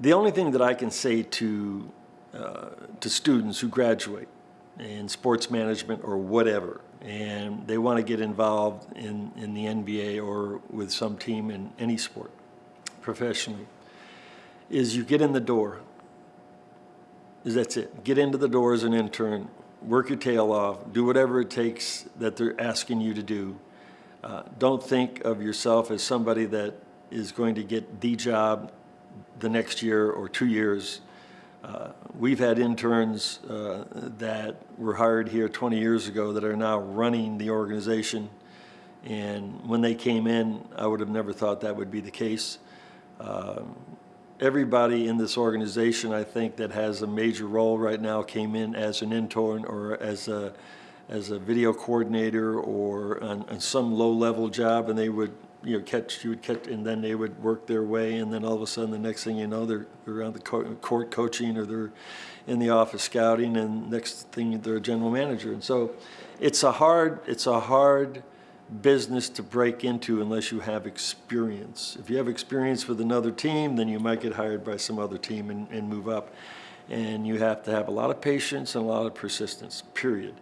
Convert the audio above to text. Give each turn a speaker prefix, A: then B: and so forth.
A: The only thing that I can say to, uh, to students who graduate in sports management or whatever, and they want to get involved in, in the NBA or with some team in any sport professionally, is you get in the door. Is that's it. Get into the door as an intern, work your tail off, do whatever it takes that they're asking you to do. Uh, don't think of yourself as somebody that is going to get the job the next year or two years. Uh, We've had interns uh, that were hired here 20 years ago that are now running the organization. And when they came in, I would have never thought that would be the case. Um, Everybody in this organization, I think, that has a major role right now came in as an intern or as a, as a video coordinator or on, on some low-level job, and they would, you know, catch, you would catch, and then they would work their way, and then all of a sudden, the next thing you know, they're, they're around the co- court coaching, or they're in the office scouting, and next thing, they're a general manager. And so, it's a hard, it's a hard business to break into unless you have experience. If you have experience with another team, then you might get hired by some other team and, and move up. And you have to have a lot of patience and a lot of persistence, period.